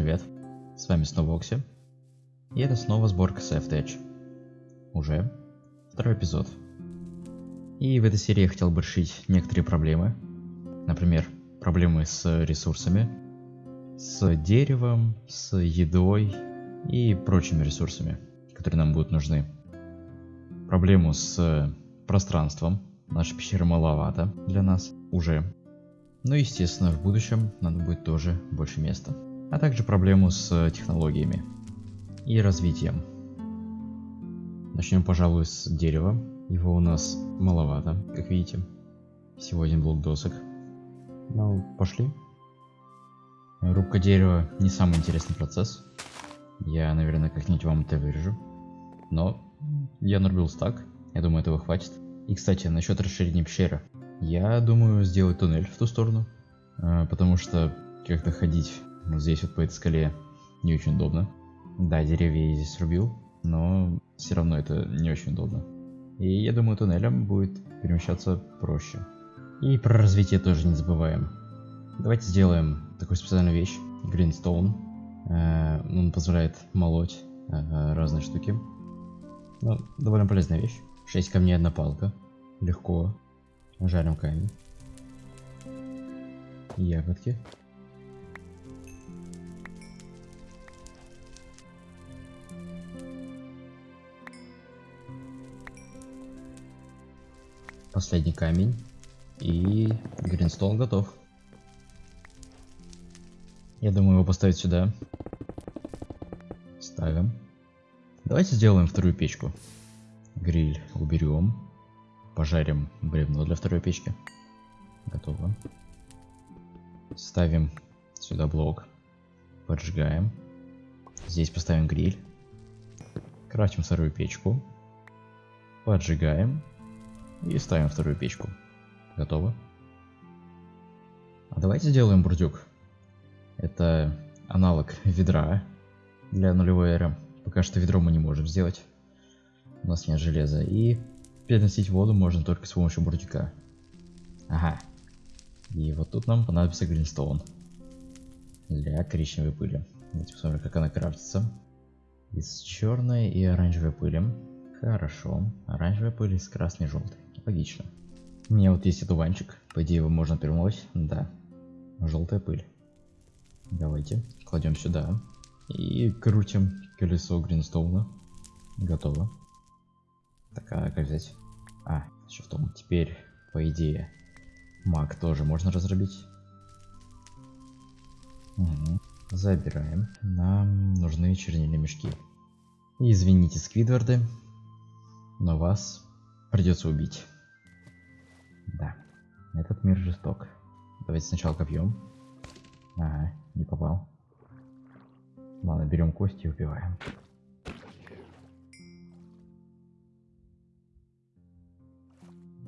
привет! С вами снова Окси. И это снова сборка Edge. Уже второй эпизод. И в этой серии я хотел бы решить некоторые проблемы. Например, проблемы с ресурсами, с деревом, с едой и прочими ресурсами, которые нам будут нужны. Проблему с пространством. Наша пещера маловато для нас уже. Но естественно в будущем надо будет тоже больше места. А также проблему с технологиями и развитием. Начнем, пожалуй, с дерева. Его у нас маловато, как видите. Всего один блок досок. Ну, пошли. Рубка дерева не самый интересный процесс. Я, наверное, как-нибудь вам это вырежу. Но я нарубил стак. Я думаю, этого хватит. И, кстати, насчет расширения пещеры. Я думаю сделать туннель в ту сторону, э, потому что как-то ходить вот здесь вот по этой скале не очень удобно. Да, деревья я здесь срубил, но все равно это не очень удобно. И я думаю, туннелем будет перемещаться проще. И про развитие тоже не забываем. Давайте сделаем такую специальную вещь, Greenstone. Э, он позволяет молоть э, разные штуки. Ну, довольно полезная вещь. 6 камней, одна палка. Легко. Жарим камень. Ягодки. Последний камень. И Гринстон готов. Я думаю его поставить сюда. Ставим. Давайте сделаем вторую печку. Гриль уберем. Пожарим бревно для второй печки. Готово. Ставим сюда блок. Поджигаем. Здесь поставим гриль. Крафтим вторую печку. Поджигаем. И ставим вторую печку. Готово. А давайте сделаем бурдюк. Это аналог ведра для нулевой эры. Пока что ведро мы не можем сделать. У нас нет железа. И переносить воду можно только с помощью бурдюка. Ага. И вот тут нам понадобится гринстоун. Для коричневой пыли. Давайте посмотрим, как она крафтится. Из черной и оранжевой пыли. Хорошо. Оранжевая пыль из красной и желтой. Логично. У меня вот есть одуванчик. По идее его можно перемолоть. Да. Желтая пыль. Давайте. Кладем сюда. И крутим колесо гринстоуна. Готово. Так, а как взять? А, еще в том. Теперь, по идее, маг тоже можно разрубить. Угу. Забираем. Нам нужны чернильные мешки. Извините, Сквидварды, но вас придется убить. Да, этот мир жесток. Давайте сначала копьем. Ага, не попал. Ладно, берем кости и убиваем.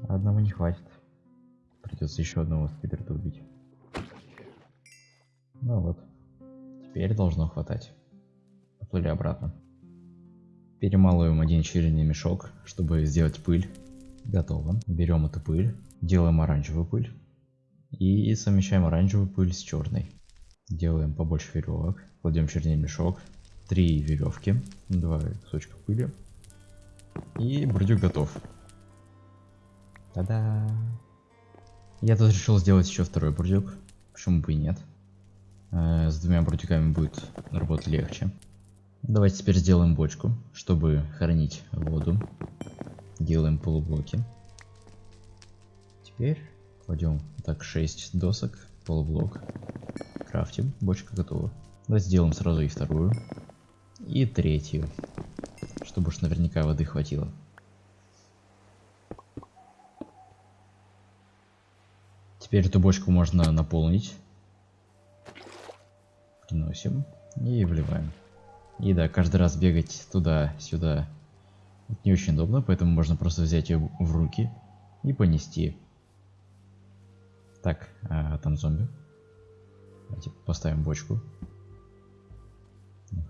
Одного не хватит. Придется еще одного скидерта убить. Ну вот. Теперь должно хватать. Поплыли обратно. Перемалываем один черный мешок, чтобы сделать пыль. Готово. Берем эту пыль, делаем оранжевую пыль. И совмещаем оранжевую пыль с черной. Делаем побольше веревок. Кладем черный мешок. Три веревки. Два кусочка пыли. И бурдюк готов. Та-да! Я тут решил сделать еще второй бурдюк. Почему бы и нет. Э, с двумя бурдюками будет работать легче. Давайте теперь сделаем бочку, чтобы хранить воду. Делаем полублоки. Теперь кладем так 6 досок, полублок. Крафтим, бочка готова. Давайте сделаем сразу и вторую. И третью. Чтобы уж наверняка воды хватило. Теперь эту бочку можно наполнить. Приносим и вливаем. И да, каждый раз бегать туда-сюда не очень удобно, поэтому можно просто взять ее в руки и понести. Так, а, там зомби. Давайте поставим бочку.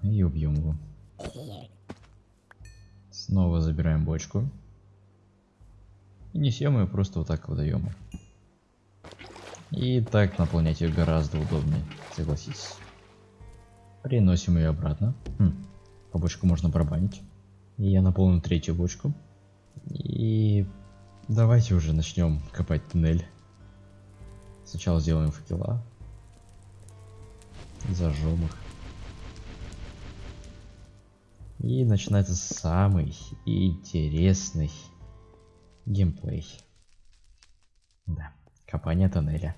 И убьем его. Снова забираем бочку. И несем ее просто вот так водоему. И так наполнять ее гораздо удобнее, согласитесь. Приносим ее обратно. Хм. По бочку можно пробанить. Я наполню третью бочку. И давайте уже начнем копать туннель. Сначала сделаем факела. Зажжем их. И начинается самый интересный геймплей. Да, копание тоннеля.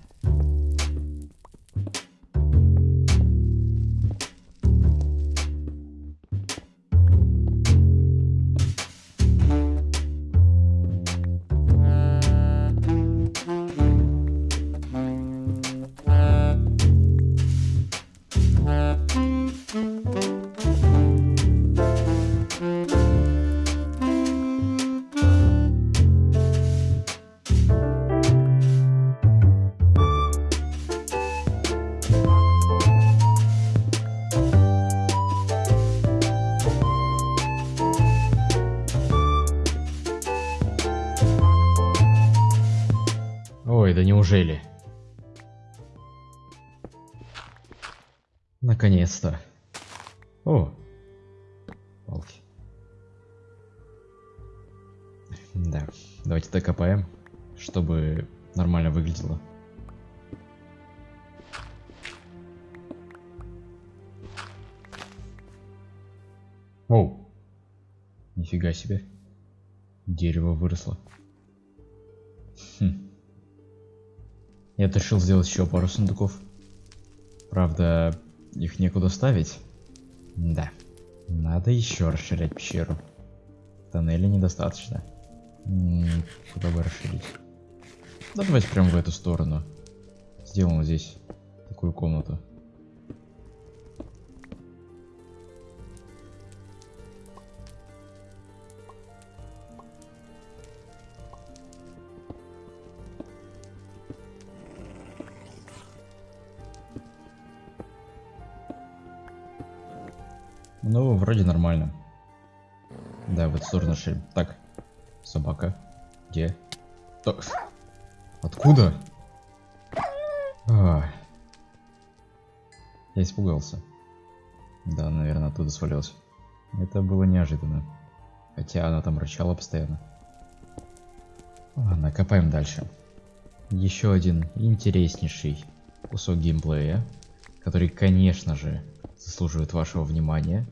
Неужели? Наконец-то. О, палки. Да, давайте докопаем, чтобы нормально выглядело. Оу. Нифига себе. Дерево выросло. Хм. Я решил сделать еще пару сундуков. Правда, их некуда ставить. Да. Надо еще расширять пещеру. Тоннеля недостаточно. Куда бы расширить? Да давайте прямо в эту сторону. Сделаем здесь такую комнату. Ну, вроде нормально. Да, в эту сторону шли. Так, собака. Где? То... Откуда? А. Я испугался. Да, наверное, оттуда свалился. Это было неожиданно. Хотя она там рычала постоянно. Ладно, копаем дальше. Еще один интереснейший кусок геймплея, который, конечно же, заслуживает вашего внимания.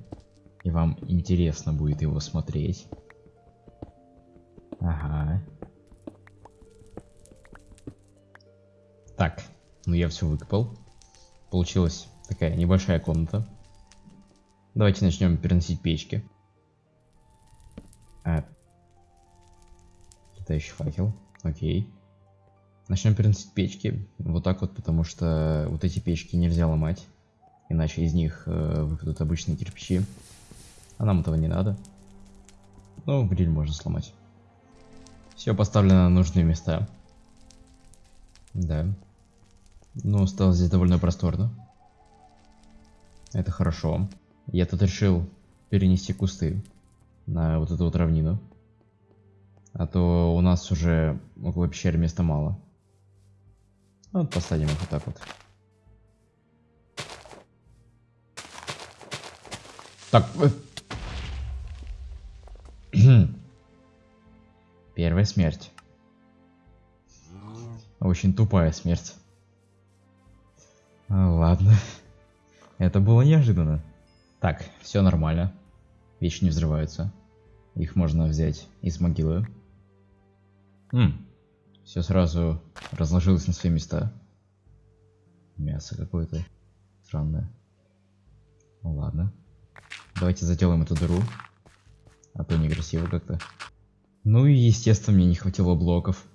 И вам интересно будет его смотреть. Ага. Так, ну я все выкопал. Получилась такая небольшая комната. Давайте начнем переносить печки. А. Летающий факел. Окей. Начнем переносить печки. Вот так вот, потому что вот эти печки нельзя ломать. Иначе из них э, выпадут обычные кирпичи. А нам этого не надо. Ну, гриль можно сломать. Все поставлено на нужные места. Да. Ну, стало здесь довольно просторно. Это хорошо. Я тут решил перенести кусты на вот эту вот равнину. А то у нас уже около пещеры места мало. Вот посадим их вот так вот. Так. Э. Первая смерть. Очень тупая смерть. А, ладно. Это было неожиданно. Так, все нормально. Вещи не взрываются. Их можно взять из могилы. Хм. Все сразу разложилось на свои места. Мясо какое-то странное. Ну ладно. Давайте заделаем эту дыру. А то некрасиво как-то. Ну и естественно мне не хватило блоков.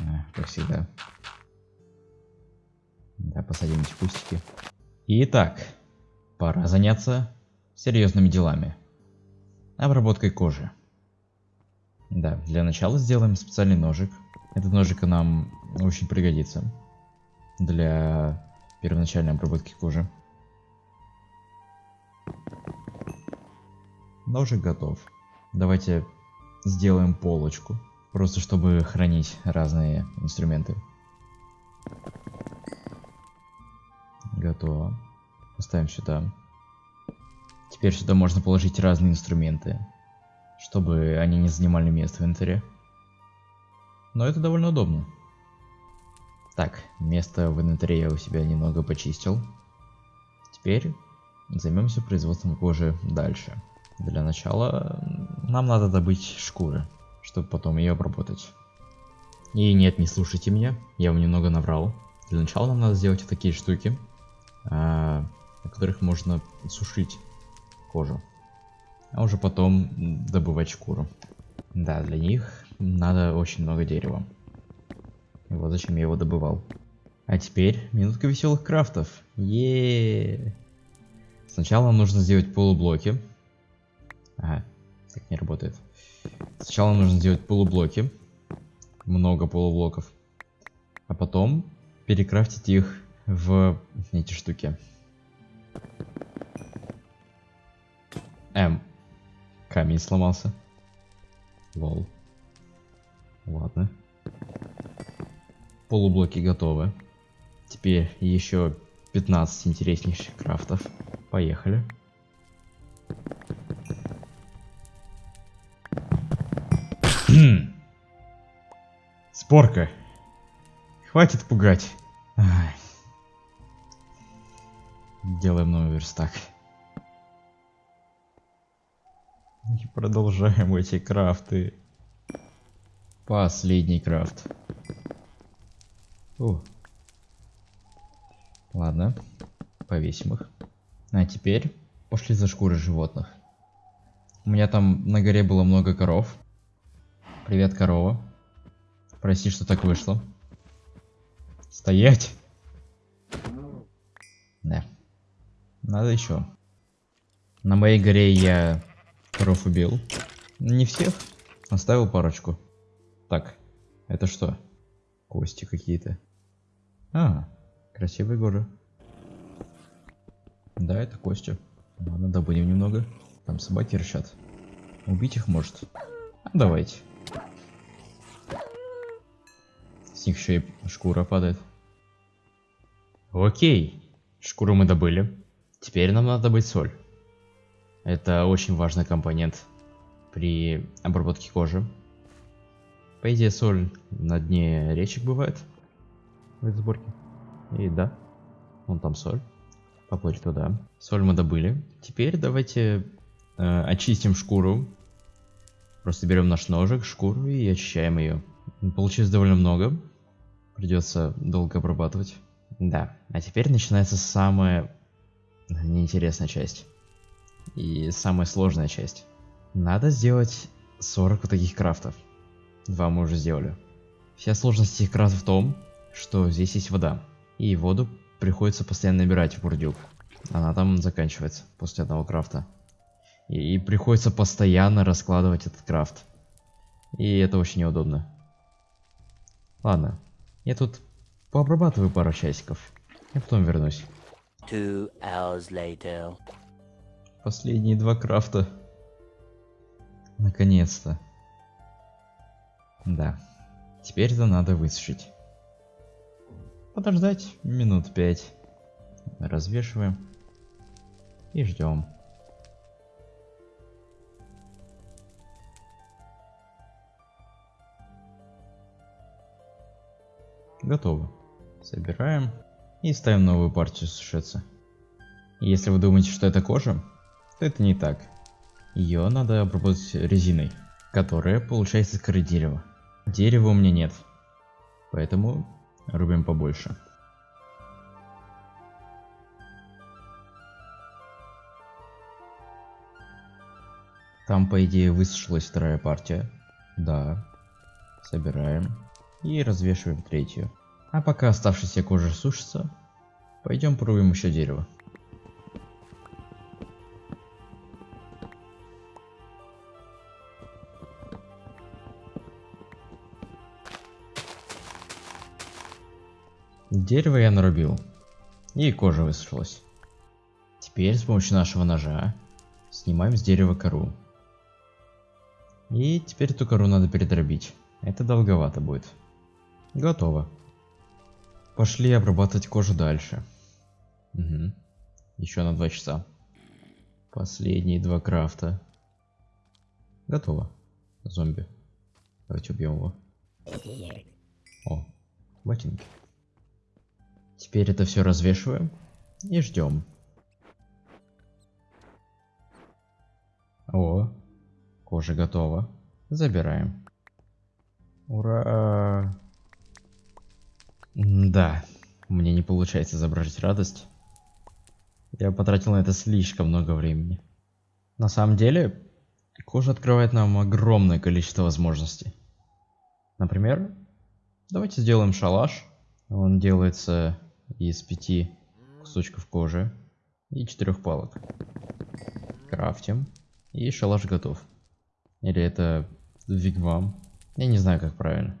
А, как всегда. Да, посадим эти кустики. Итак, пора заняться серьезными делами. Обработкой кожи. Да, для начала сделаем специальный ножик. Этот ножик нам очень пригодится для первоначальной обработки кожи. Ножик готов. Давайте сделаем полочку. Просто чтобы хранить разные инструменты. Готово. Поставим сюда. Теперь сюда можно положить разные инструменты, чтобы они не занимали место в инвентаре. Но это довольно удобно. Так, место в инвентаре я у себя немного почистил. Теперь займемся производством кожи дальше. Для начала нам надо добыть шкуры, чтобы потом ее обработать. И нет, не слушайте меня, я вам немного наврал. Для начала нам надо сделать такие штуки, а, на которых можно сушить кожу. А уже потом добывать шкуру. Да, для них надо очень много дерева. И вот зачем я его добывал. А теперь минутка веселых крафтов. Еее. Сначала нужно сделать полублоки. Ага, так не работает. Сначала нужно сделать полублоки. Много полублоков. А потом перекрафтить их в эти штуки. Камень сломался. Лол. Ладно. Полублоки готовы. Теперь еще 15 интереснейших крафтов. Поехали. Спорка. Хватит пугать. Делаем новый верстак. И продолжаем эти крафты. Последний крафт. О. Ладно, повесим их. А теперь пошли за шкуры животных. У меня там на горе было много коров. Привет, корова. Прости, что так вышло. Стоять! Да. Надо еще. На моей горе я коров убил. Не всех. Оставил парочку. Так, это что? Кости какие-то. А, красивые горы. Да, это кости. Ладно, добудем немного. Там собаки рычат. Убить их может. А, давайте. С них еще и шкура падает. Окей. Шкуру мы добыли. Теперь нам надо добыть соль. Это очень важный компонент при обработке кожи. По идее, соль на дне речек бывает в этой сборке. И да, вон там соль. Поплыть туда. Соль мы добыли. Теперь давайте э, очистим шкуру. Просто берем наш ножик, шкуру и очищаем ее. Получилось довольно много. Придется долго обрабатывать. Да, а теперь начинается самая неинтересная часть. И самая сложная часть. Надо сделать 40 вот таких крафтов. Два мы уже сделали. Вся сложность этих крафтов в том, что здесь есть вода. И воду приходится постоянно набирать в бурдюк. Она там заканчивается после одного крафта. И, и приходится постоянно раскладывать этот крафт. И это очень неудобно. Ладно, я тут пообрабатываю пару часиков. И потом вернусь. Two hours later. Последние два крафта. Наконец-то. Да. Теперь это надо высушить подождать минут пять. Развешиваем. И ждем. Готово. Собираем и ставим новую партию сушиться. Если вы думаете, что это кожа, то это не так. Ее надо обработать резиной, которая получается из коры дерева. Дерева у меня нет, поэтому Рубим побольше. Там, по идее, высушилась вторая партия. Да. Собираем. И развешиваем третью. А пока оставшаяся кожа сушится, пойдем порубим еще дерево. Дерево я нарубил. И кожа высушилась. Теперь с помощью нашего ножа снимаем с дерева кору. И теперь эту кору надо передробить. Это долговато будет. Готово. Пошли обрабатывать кожу дальше. Угу. Еще на два часа. Последние два крафта. Готово. Зомби. Давайте убьем его. О, ботинки. Теперь это все развешиваем и ждем. О, кожа готова. Забираем. Ура! Да, мне не получается изображать радость. Я потратил на это слишком много времени. На самом деле, кожа открывает нам огромное количество возможностей. Например, давайте сделаем шалаш. Он делается из пяти кусочков кожи и четырех палок. Крафтим. И шалаш готов. Или это вигвам. Я не знаю, как правильно.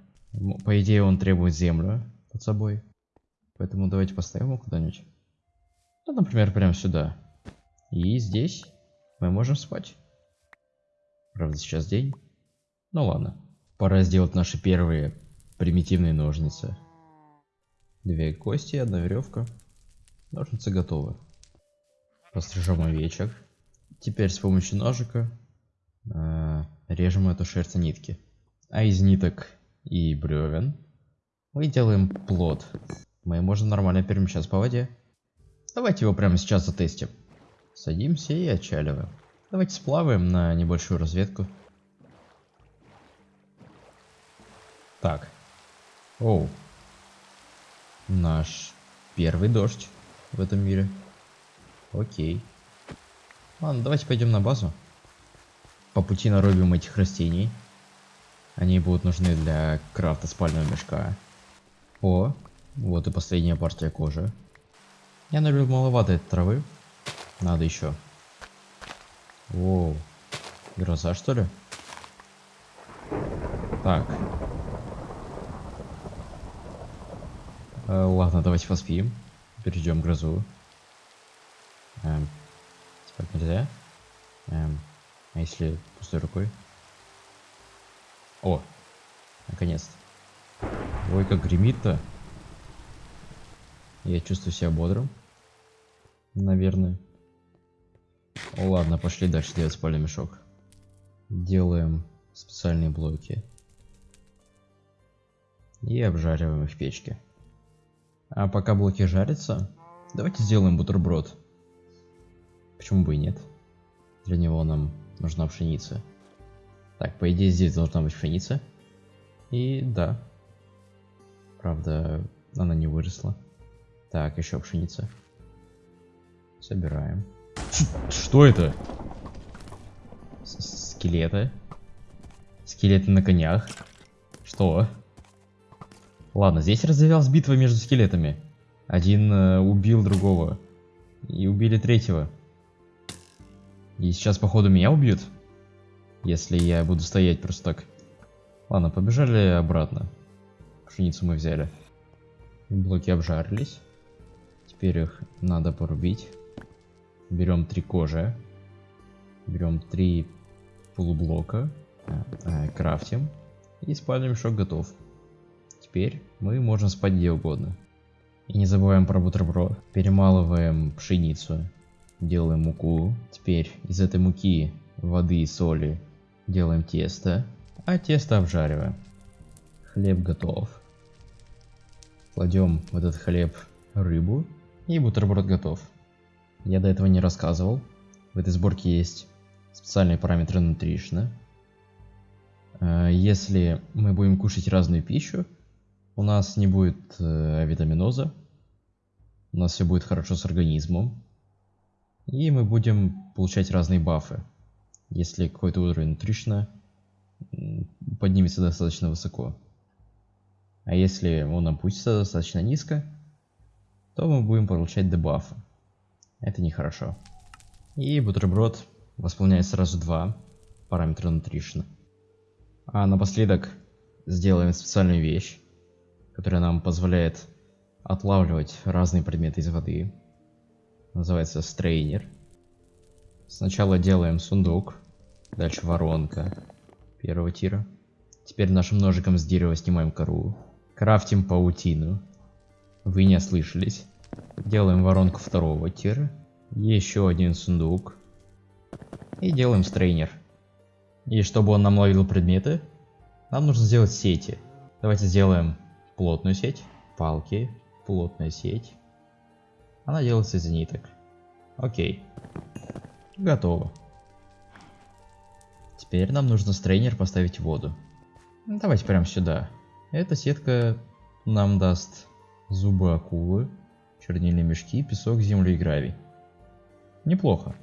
По идее, он требует землю под собой. Поэтому давайте поставим его куда-нибудь. Ну, например, прямо сюда. И здесь мы можем спать. Правда, сейчас день. Ну ладно. Пора сделать наши первые примитивные ножницы. Две кости, одна веревка. Ножницы готовы. Пострижем овечек. Теперь с помощью ножика э, режем эту шерсть нитки. А из ниток и бревен мы делаем плод. Мы можем нормально перемещаться по воде. Давайте его прямо сейчас затестим. Садимся и отчаливаем. Давайте сплаваем на небольшую разведку. Так. Оу. Наш первый дождь в этом мире. Окей. Ладно, давайте пойдем на базу. По пути нарубим этих растений. Они будут нужны для крафта спального мешка. О, вот и последняя партия кожи. Я нарубил маловато этой травы. Надо еще. Воу. Гроза что ли? Так. Э, ладно, давайте поспим. Перейдем грозу. Эм, спать нельзя. Эм, а если пустой рукой? О, наконец-то. Ой, как гремит-то. Я чувствую себя бодрым. Наверное. Ладно, пошли дальше делать спальный мешок. Делаем специальные блоки. И обжариваем их в печке. А пока блоки жарятся, давайте сделаем бутерброд. Почему бы и нет? Для него нам нужна пшеница. Так, по идее здесь должна быть пшеница. И да. Правда, она не выросла. Так, еще пшеница. Собираем. Что это? С Скелеты. Скелеты на конях. Что? Ладно, здесь развивалась битва между скелетами. Один э, убил другого. И убили третьего. И сейчас, походу, меня убьют. Если я буду стоять просто так. Ладно, побежали обратно. Пшеницу мы взяли. Блоки обжарились. Теперь их надо порубить. Берем три кожи. Берем три полублока. Э, э, крафтим. И спальный мешок готов. Теперь мы можем спать где угодно. И не забываем про бутерброд. Перемалываем пшеницу. Делаем муку. Теперь из этой муки, воды и соли делаем тесто. А тесто обжариваем. Хлеб готов. Кладем в этот хлеб рыбу. И бутерброд готов. Я до этого не рассказывал. В этой сборке есть специальные параметры нутришна. Э, если мы будем кушать разную пищу, у нас не будет э, витаминоза, у нас все будет хорошо с организмом, и мы будем получать разные бафы, если какой-то уровень нутришна поднимется достаточно высоко. А если он опустится достаточно низко, то мы будем получать дебафы. Это нехорошо. И бутерброд восполняет сразу два параметра нутришна. А напоследок сделаем специальную вещь которая нам позволяет отлавливать разные предметы из воды. Называется стрейнер. Сначала делаем сундук, дальше воронка первого тира. Теперь нашим ножиком с дерева снимаем кору. Крафтим паутину. Вы не ослышались. Делаем воронку второго тира. Еще один сундук. И делаем стрейнер. И чтобы он нам ловил предметы, нам нужно сделать сети. Давайте сделаем плотную сеть, палки, плотная сеть. Она делается из ниток. Окей. Готово. Теперь нам нужно стрейнер поставить в воду. Давайте прямо сюда. Эта сетка нам даст зубы акулы, чернильные мешки, песок, землю и гравий. Неплохо.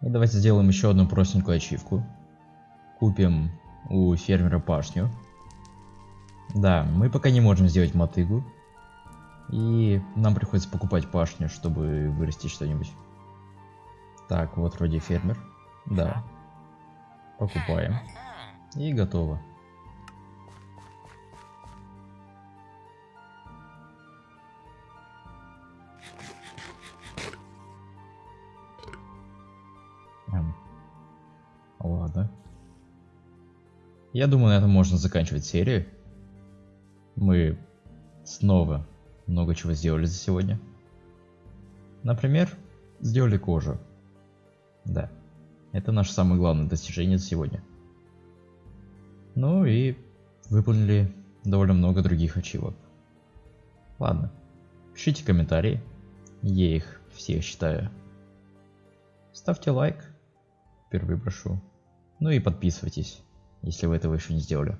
И давайте сделаем еще одну простенькую ачивку. Купим у фермера пашню. Да, мы пока не можем сделать мотыгу. И нам приходится покупать пашню, чтобы вырастить что-нибудь. Так, вот вроде фермер. Да. Покупаем. И готово. Эм. Ладно. Я думаю, на этом можно заканчивать серию. Мы снова много чего сделали за сегодня. Например, сделали кожу. Да, это наше самое главное достижение за сегодня. Ну и выполнили довольно много других ачивок. Ладно, пишите комментарии, я их все читаю. Ставьте лайк, впервые прошу. Ну и подписывайтесь, если вы этого еще не сделали.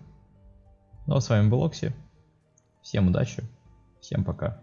Ну а с вами был Окси. Всем удачи, всем пока.